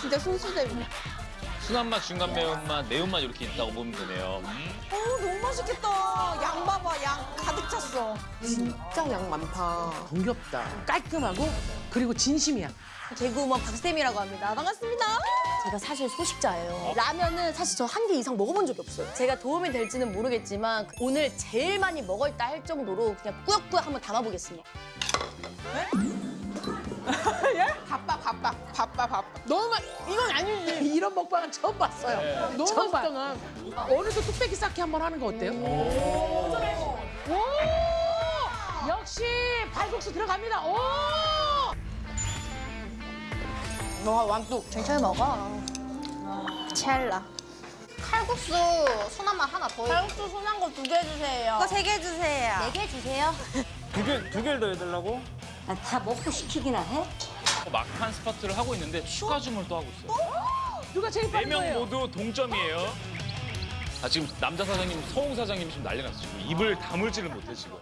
진짜 순수잼이네. 순한 맛, 중간 매운맛, 매운맛 이렇게 있다고 보면 되네요. 음. 어 너무 맛있겠다. 양 봐봐 양 가득 찼어. 진짜 양 많다. 정겹다. 깔끔하고 그리고 진심이야. 개그우먼 박쌤이라고 합니다. 반갑습니다. 제가 사실 소식자예요. 라면은 사실 저 한 개 이상 먹어본 적이 없어요. 제가 도움이 될지는 모르겠지만 오늘 제일 많이 먹었다 할 정도로 그냥 꾸역꾸역 한번 담아보겠습니다. 바빠 바빠 바빠. 너무 맛, 이건 아니지. 이런 먹방은 처음 봤어요. 너무 처음 맛있다. 오늘도 뚝배기 쌓기 한번 하는 거 어때요? 오! 역시 발국수 들어갑니다. 오! 와 완뚝. 천천히 먹어. 찰나. 칼국수 순한 맛 하나 더. 칼국수 순한 거 두 개 주세요. 그거 세 개 주세요. 네 개 주세요. 두 개, 두 개를 더 해달라고? 아, 다 먹고 시키기나 해? 막판 스파트를 하고 있는데 추가 주문을 또 하고 있어요. 누가 제일 네 빠른 명 거예요? 모두 동점이에요. 아 지금 남자 사장님, 서웅 사장님이 지금 난리 났어요. 지금 입을 다물지를 못해 지금.